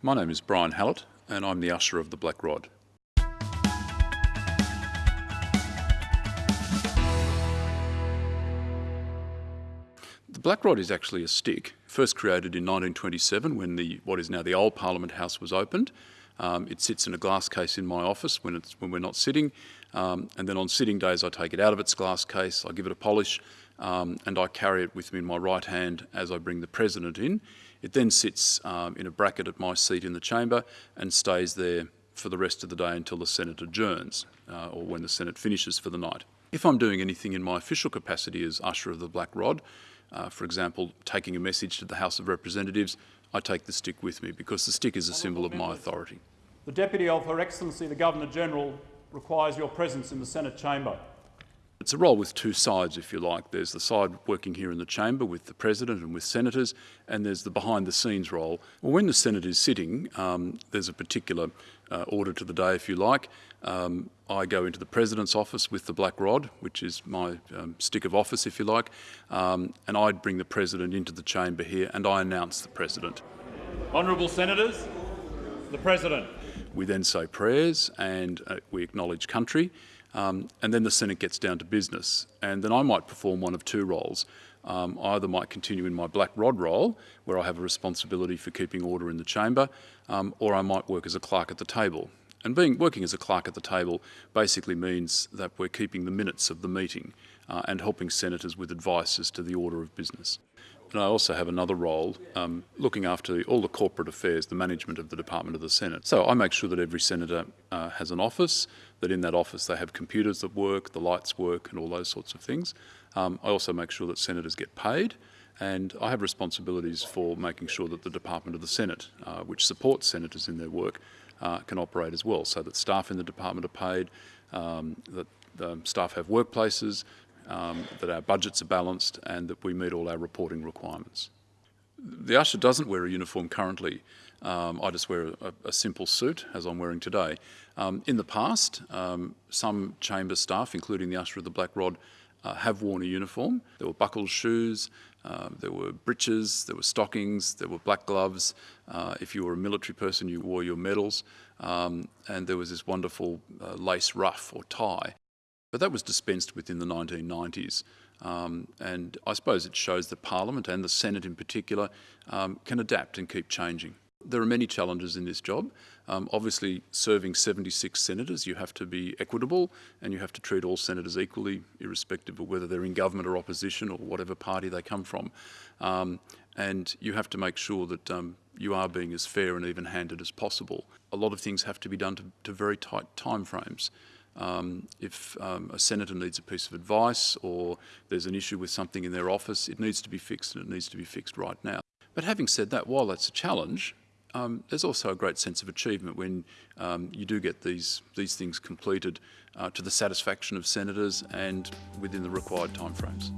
My name is Brien Hallett and I'm the usher of the Black Rod. The Black Rod is actually a stick, first created in 1927 when the what is now the old Parliament House was opened. Um, it sits in a glass case in my office when, it's, when we're not sitting, um, and then on sitting days I take it out of its glass case, I give it a polish, um, and I carry it with me in my right hand as I bring the President in. It then sits um, in a bracket at my seat in the chamber and stays there for the rest of the day until the Senate adjourns, uh, or when the Senate finishes for the night. If I'm doing anything in my official capacity as Usher of the Black Rod, uh, for example, taking a message to the House of Representatives, I take the stick with me because the stick is a symbol of my authority. The Deputy of Her Excellency the Governor-General requires your presence in the Senate chamber. It's a role with two sides, if you like. There's the side working here in the chamber with the President and with senators, and there's the behind-the-scenes role. Well, when the Senate is sitting, um, there's a particular uh, order to the day, if you like. Um, I go into the President's office with the black rod, which is my um, stick of office, if you like, um, and I'd bring the President into the chamber here and I announce the President. Honourable Senators, the President. We then say prayers and uh, we acknowledge country. Um, and then the Senate gets down to business. And then I might perform one of two roles. Um, I either might continue in my black rod role, where I have a responsibility for keeping order in the chamber, um, or I might work as a clerk at the table. And being working as a clerk at the table basically means that we're keeping the minutes of the meeting uh, and helping senators with advice as to the order of business. And I also have another role um, looking after all the corporate affairs, the management of the Department of the Senate. So I make sure that every senator uh, has an office, that in that office they have computers that work, the lights work and all those sorts of things. Um, I also make sure that senators get paid and I have responsibilities for making sure that the Department of the Senate, uh, which supports senators in their work, uh, can operate as well, so that staff in the department are paid, um, that the staff have workplaces, um, that our budgets are balanced and that we meet all our reporting requirements. The usher doesn't wear a uniform currently. Um, I just wear a, a, simple suit, as I'm wearing today. Um, in the past, um, some chamber staff, including the usher of the Black Rod, uh, have worn a uniform. There were buckled shoes, um, there were breeches, there were stockings, there were black gloves. Uh, if you were a military person, you wore your medals. Um, and there was this wonderful uh, lace ruff or tie. But that was dispensed with in the 1990s. Um, and I suppose it shows that Parliament and the Senate in particular um, can adapt and keep changing. There are many challenges in this job. Um, obviously, serving 76 senators, you have to be equitable and you have to treat all senators equally, irrespective of whether they're in government or opposition or whatever party they come from. Um, and you have to make sure that um, you are being as fair and even-handed as possible. A lot of things have to be done to, to very tight timeframes. Um, if um, a senator needs a piece of advice or there's an issue with something in their office, it needs to be fixed and it needs to be fixed right now. But having said that, while that's a challenge, um, there's also a great sense of achievement when um, you do get these, these things completed uh, to the satisfaction of senators and within the required timeframes.